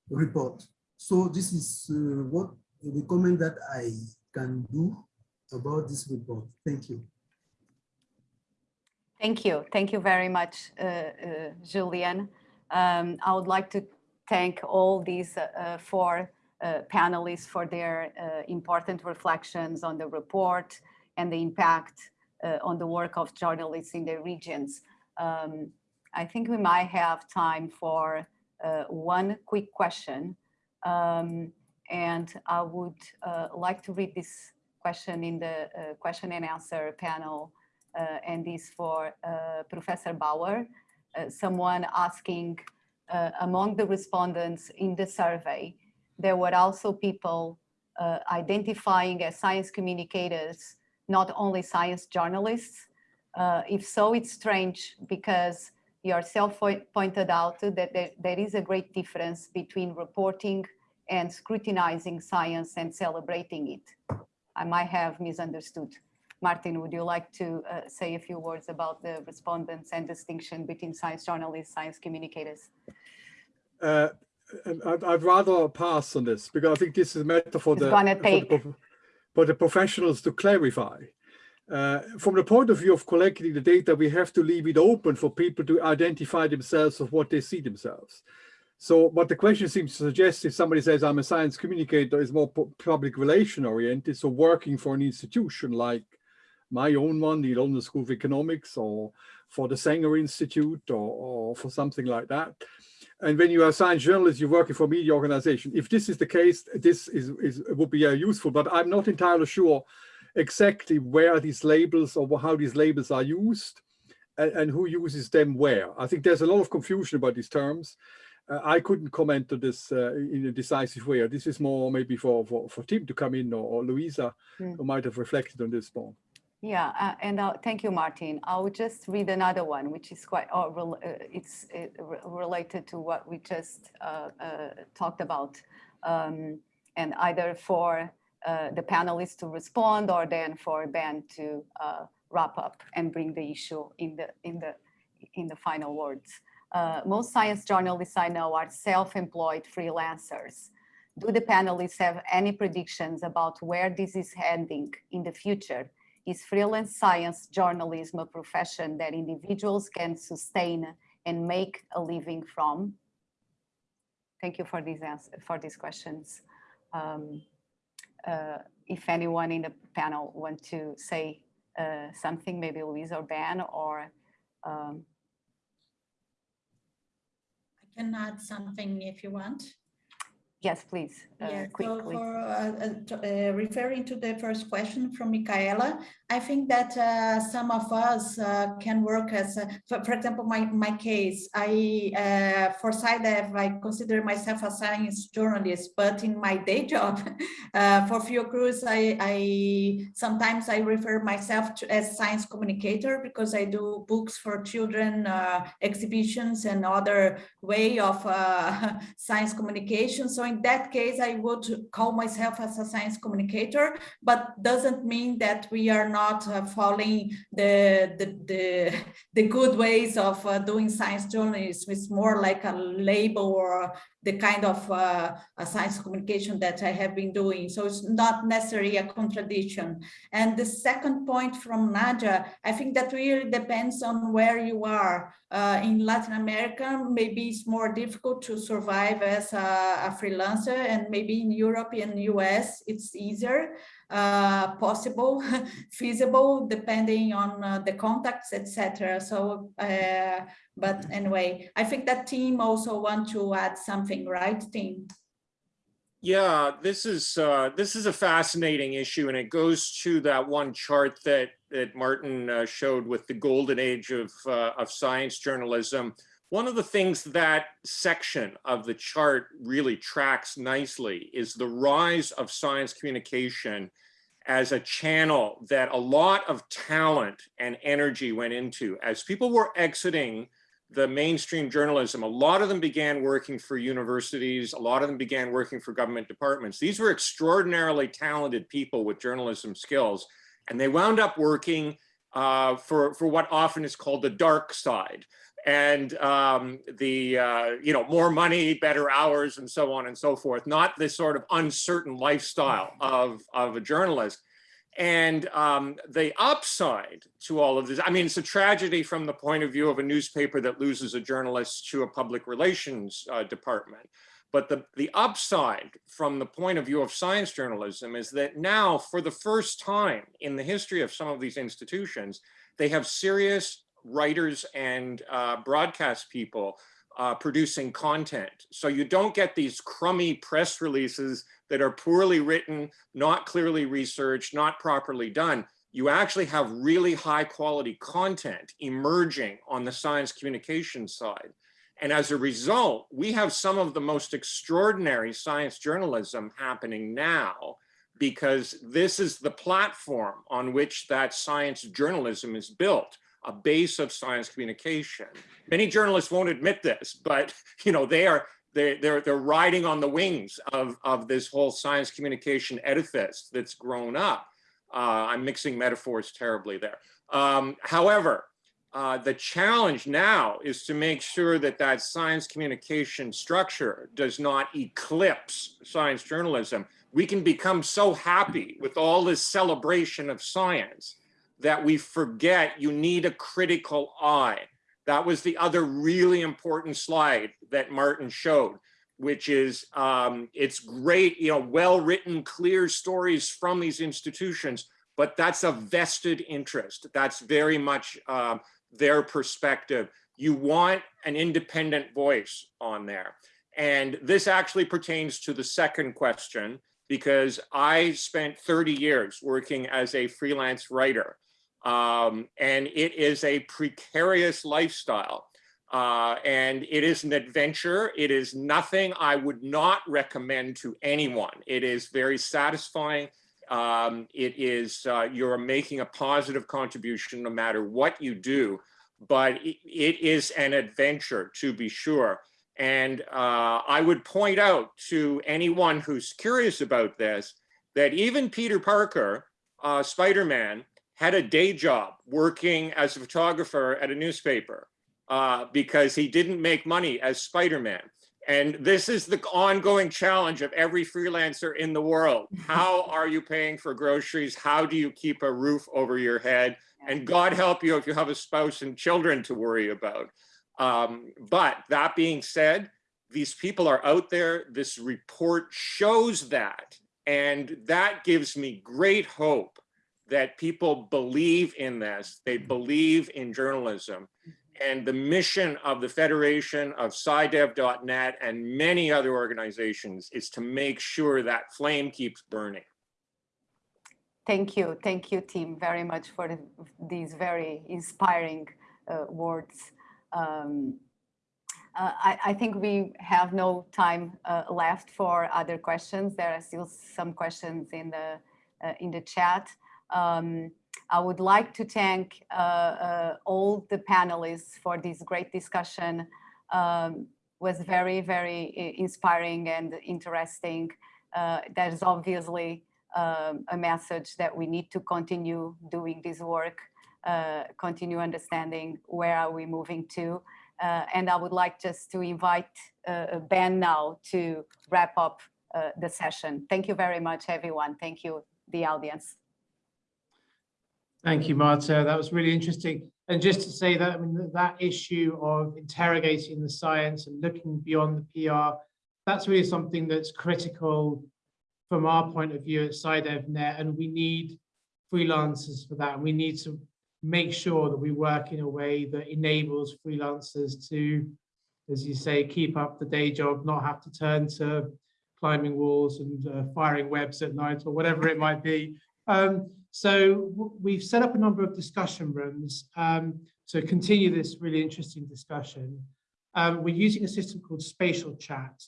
report so this is uh, what the comment that i can do about this report thank you Thank you. Thank you very much, uh, uh, Julian. Um, I would like to thank all these uh, uh, four uh, panelists for their important reflections on the report and the impact on the work of journalists in the regions. Um, I think we might have time for uh, one quick question. Um, and I would uh, like to read this question in the uh, question and answer panel uh, and is for uh, Professor Bauer. Uh, someone asking among the respondents in the survey, there were also people identifying as science communicators, not only science journalists. If so, it's strange because yourself pointed out that there, there is a great difference between reporting and scrutinizing science and celebrating it. I might have misunderstood. Martin, would you like to uh, say a few words about the respondents and distinction between science journalists, science communicators? Uh, I'd, I'd rather pass on this because I think this is a matter for It's the, gonna for the for the professionals to clarify. Uh, from the point of view of collecting the data, we have to leave it open for people to identify themselves of what they see themselves. So what the question seems to suggest, if somebody says I'm a science communicator, is more public relation oriented. So working for an institution like my own one, the London School of Economics, or for the Sanger Institute, or, or for something like that. And when you are a science journalist, you're working for a media organization. If this is the case, this is, is would be uh, useful, but I'm not entirely sure exactly where these labels or how these labels are used and, and who uses them where. I think there's a lot of confusion about these terms. Uh, I couldn't comment on this uh, in a decisive way. This is more maybe for, for, for Tim to come in or, or Luisa, Hmm. who might have reflected on this more. Yeah, uh, and uh, thank you, Martin. I will just read another one, which is quite, uh, it's related to what we just uh, uh, talked about. Um, and either for uh, the panelists to respond or then for Ben to uh, wrap up and bring the issue in the, in the, in the final words. Uh, most science journalists I know are self-employed freelancers. Do the panelists have any predictions about where this is heading in the future? Is freelance science journalism a profession that individuals can sustain and make a living from? Thank you for these answers, for these questions. Um, if anyone in the panel want to say uh, something, maybe Louise or Ben, or um, I can add something if you want. Yes, please, uh, Yeah, so for uh, uh, uh, referring to the first question from Michaela, I think that uh, some of us uh, can work as, a- for, for example, my, my case, I, uh, for SciDev, I consider myself a science journalist, but in my day job, uh, for Fiocruz, I, I, sometimes I refer myself to as science communicator because I do books for children, uh, exhibitions and other way of uh, science communication. So in that case, I would call myself as a science communicator, but doesn't mean that we are not uh, following the, the, the, the good ways of uh, doing science journalism. It's more like a label or the kind of uh, science communication that I have been doing. So it's not necessarily a contradiction. And the second point from Nadia, I think that really depends on where you are. Uh, in Latin America, maybe it's more difficult to survive as a, a freelancer and maybe in Europe and US, it's easier, uh, possible, feasible, depending on uh, the contacts, etc. So, uh, but anyway, I think that Tim also want to add something, right, Tim? Yeah, this is uh, this is a fascinating issue, and it goes to that one chart that that Martin uh, showed with the golden age of uh, of science journalism. One of the things that section of the chart really tracks nicely is the rise of science communication as a channel that a lot of talent and energy went into. As people were exiting the mainstream journalism, a lot of them began working for universities, a lot of them began working for government departments. These were extraordinarily talented people with journalism skills, and they wound up working uh, for, for what often is called the dark side. And um, the, uh, you know, more money, better hours, and so on and so forth, not this sort of uncertain lifestyle of, of a journalist. And um, the upside to all of this, I mean, it's a tragedy from the point of view of a newspaper that loses a journalist to a public relations uh, department. But the, the upside from the point of view of science journalism is that now, for the first time in the history of some of these institutions, they have serious writers and uh, broadcast people uh, producing content. So you don't get these crummy press releases that are poorly written, not clearly researched, not properly done. you actually have really high quality content emerging on the science communication side. And as a result, we have some of the most extraordinary science journalism happening now because this is the platform on which that science journalism is built, a base of science communication. Many journalists won't admit this, but you know they are they, they're they're riding on the wings of of this whole science communication edifice that's grown up. Uh, I'm mixing metaphors terribly there. Um, however, uh, the challenge now is to make sure that that science communication structure does not eclipse science journalism. We can become so happy with all this celebration of science that we forget you need a critical eye. That was the other really important slide that Martin showed, which is um, it's great, you know, well-written, clear stories from these institutions, but that's a vested interest. That's very much uh, their perspective. You want an independent voice on there. And this actually pertains to the second question, because I spent 30 years working as a freelance writer. Um, and it is a precarious lifestyle. Uh, and it is an adventure. It is nothing I would not recommend to anyone. It is very satisfying. Um, it is, uh, you're making a positive contribution no matter what you do, but it, it is an adventure to be sure. And uh, I would point out to anyone who's curious about this, that even Peter Parker, uh, Spider-Man, had a day job working as a photographer at a newspaper uh, because he didn't make money as Spider-Man. And this is the ongoing challenge of every freelancer in the world. How are you paying for groceries? How do you keep a roof over your head? And God help you if you have a spouse and children to worry about. Um, but that being said, these people are out there. This report shows that. And that gives me great hope that people believe in this. They believe in journalism and the mission of the Federation of SciDev.net and many other organizations is to make sure that flame keeps burning. Thank you. Thank you, Tim, very much for the, these very inspiring uh, words. Um, uh, I, I, think we have no time uh, left for other questions. There are still some questions in the uh, in the chat. Um, I would like to thank uh, uh, all the panelists for this great discussion. Um, was very, very inspiring and interesting. Uh, that is obviously um, a message that we need to continue doing this work, uh, continue understanding where are we moving to. Uh, and I would like just to invite uh, Ben now to wrap up the session. Thank you very much, everyone. Thank you, the audience. Thank you, Marta. That was really interesting. And just to say that, I mean, that issue of interrogating the science and looking beyond the PR, that's really something that's critical from our point of view at SciDevNet, and we need freelancers for that. And we need to make sure that we work in a way that enables freelancers to, as you say, keep up the day job, not have to turn to climbing walls and uh, firing webs at night or whatever it might be. Um, so we've set up a number of discussion rooms um, to continue this really interesting discussion. Um, we're using a system called Spatial Chat.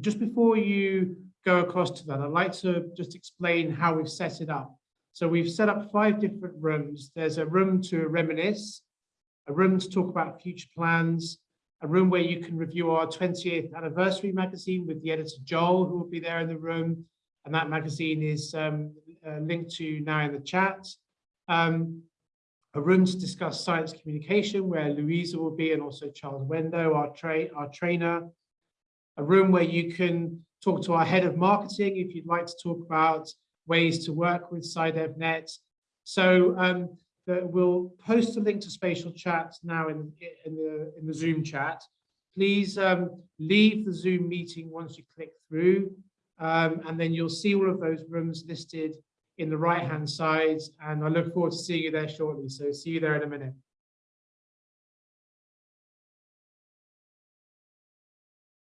Just before you go across to that, I'd like to just explain how we've set it up. So we've set up five different rooms. There's a room to reminisce, a room to talk about future plans, a room where you can review our 20th anniversary magazine with the editor Joel, who will be there in the room. And that magazine is um, uh, linked to now in the chat. Um, a room to discuss science communication where Luisa will be and also Charles Wendo, our, tra our trainer. A room where you can talk to our head of marketing if you'd like to talk about ways to work with SciDevNet. So um, we'll post a link to spatial chat now in, in, the, in the Zoom chat. Please um, leave the Zoom meeting once you click through, um, and then you'll see all of those rooms listed in the right hand side and I look forward to seeing you there shortly. So see you there in a minute.